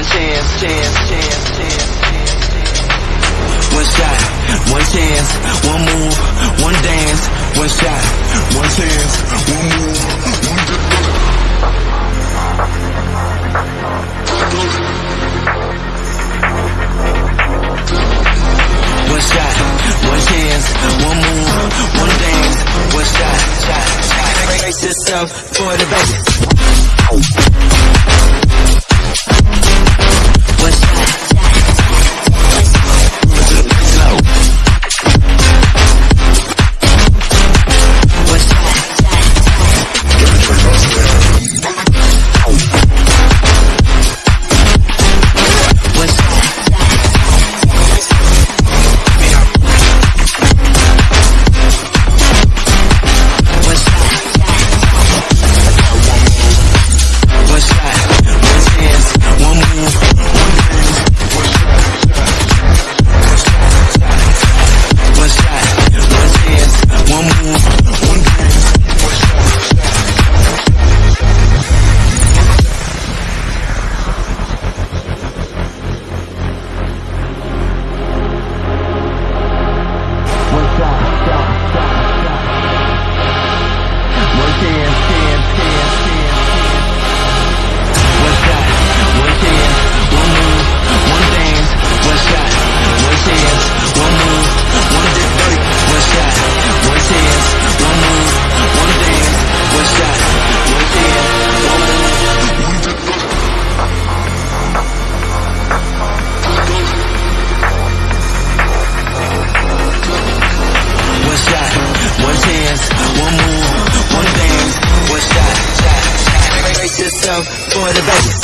one chance, chance, chance, chance. One shot, one chance, one move, one dance. One shot, one chance, one move, one dance. One shot, one chance, one move, one dance. One shot, shot, shot. Brace yourself for the best. Yourself for the best.